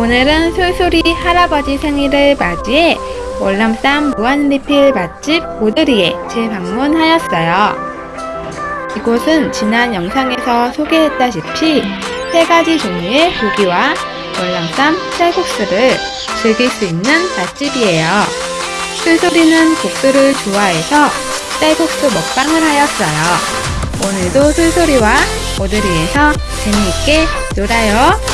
오늘은 솔솔이 할아버지 생일을 맞이해 월남쌈 무한리필 맛집 오드리에 재방문하였어요. 이곳은 지난 영상에서 소개했다시피 세 가지 종류의 고기와 월남쌈 쌀국수를 즐길 수 있는 맛집이에요. 솔솔이는 국수를 좋아해서 쌀국수 먹방을 하였어요. 오늘도 솔솔이와 오드리에서 재미있게 놀아요.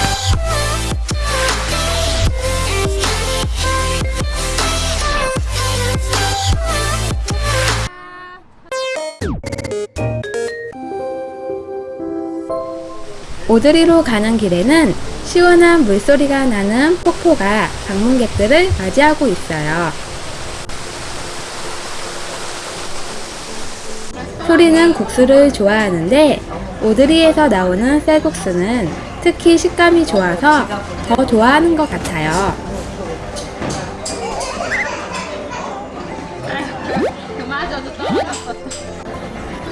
오드리로 가는 길에는 시원한 물소리가 나는 폭포가 방문객들을 맞이하고 있어요. 소리는 국수를 좋아하는데 오드리에서 나오는 쌀국수는 특히 식감이 좋아서 더 좋아하는 것 같아요.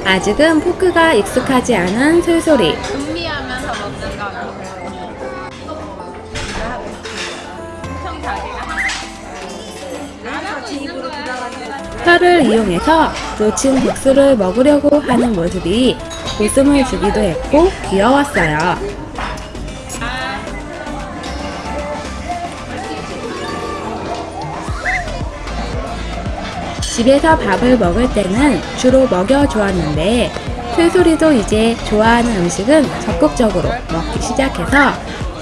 아직은 포크가 익숙하지 않은 솔소리. 혀를 이용해서 놓친 국수를 먹으려고 하는 모습이 웃음을 주기도 했고 귀여웠어요. 집에서 밥을 먹을 때는 주로 먹여 주었는데 솔소리도 이제 좋아하는 음식은 적극적으로 먹기 시작해서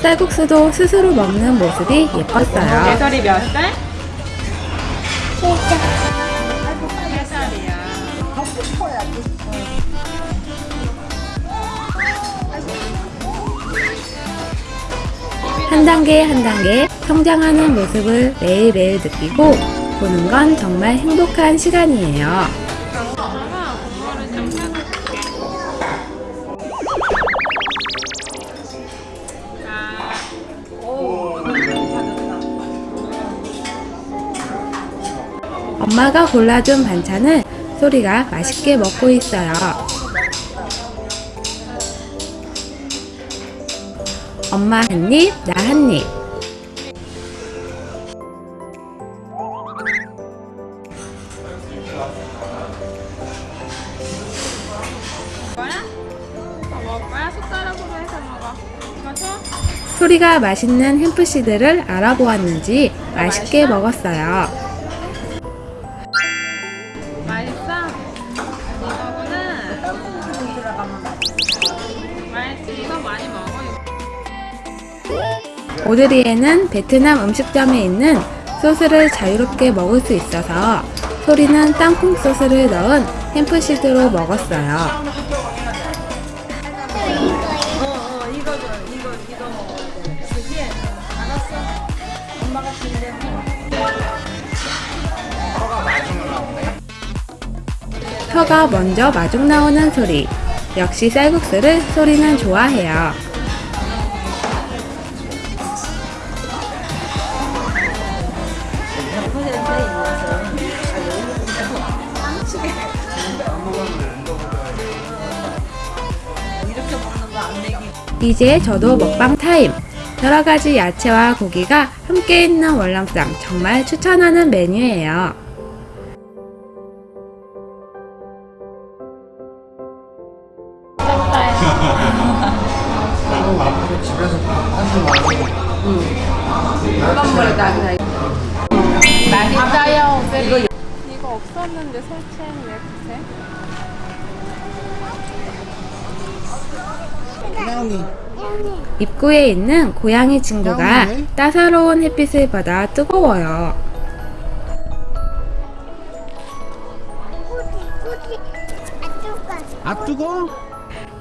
쌀국수도 스스로 먹는 모습이 예뻤어요. 예설이 몇 살? 세 살이야. 한 단계 한 단계 성장하는 모습을 매일매일 느끼고 보는 건 정말 행복한 시간이에요. 엄마가 골라준 반찬을 소리가 맛있게 먹고 있어요. 엄마 한 입, 나 한 입. 소리가 맛있는 햄프시드를 알아보았는지 맛있게 먹었어요. 오드리에는 베트남 음식점에 있는 소스를 자유롭게 먹을 수 있어서 소리는 땅콩 소스를 넣은 햄프시드로 먹었어요. 혀가 먼저 마중 나오는 소리. 역시 쌀국수를 소리는 좋아해요. 이제 저도 먹방 타임. 여러 가지 야채와 고기가 함께 있는 월남쌈 정말 추천하는 메뉴예요. 맛있어요. 이거 이거 없었는데 설치는 왜 그래? 입구에 있는 고양이 친구가 따사로운 햇빛을 받아 뜨거워요. 앞두고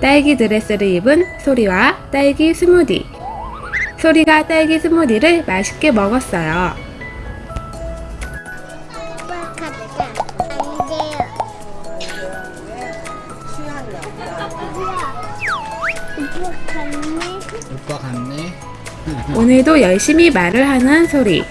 딸기 드레스를 입은 소리와 딸기 스무디. 소리가 딸기 스무디를 맛있게 먹었어요. 오빠 갔네 오늘도 열심히 말을 하는 소리.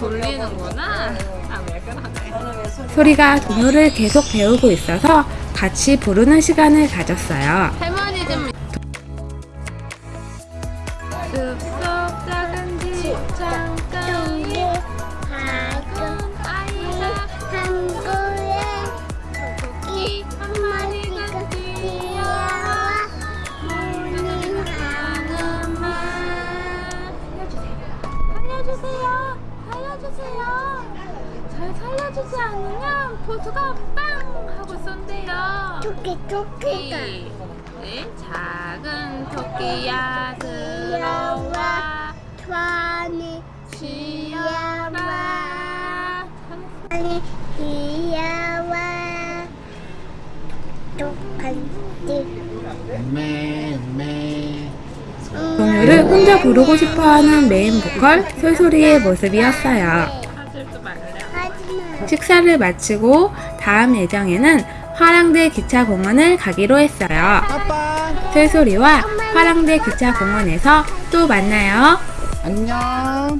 돌리는구나. 아, 왜 그러네. 소리가 동요를 계속 배우고 있어서 같이 부르는 시간을 가졌어요. 할머니 좀 숲속 작은 집잠 빵 하고 쏜대요. 토끼 토끼가. 토끼 네, 작은 토끼야 들어와 좋아하는 쉬어라 아니 귀여워 똑같이. 동요를 혼자 부르고 싶어하는 메인 보컬 솔솔이의 모습이었어요. 식사를 마치고 다음 예정에는 화랑대 기차공원을 가기로 했어요. 솔솔이와 화랑대 기차공원에서 또 만나요. 안녕.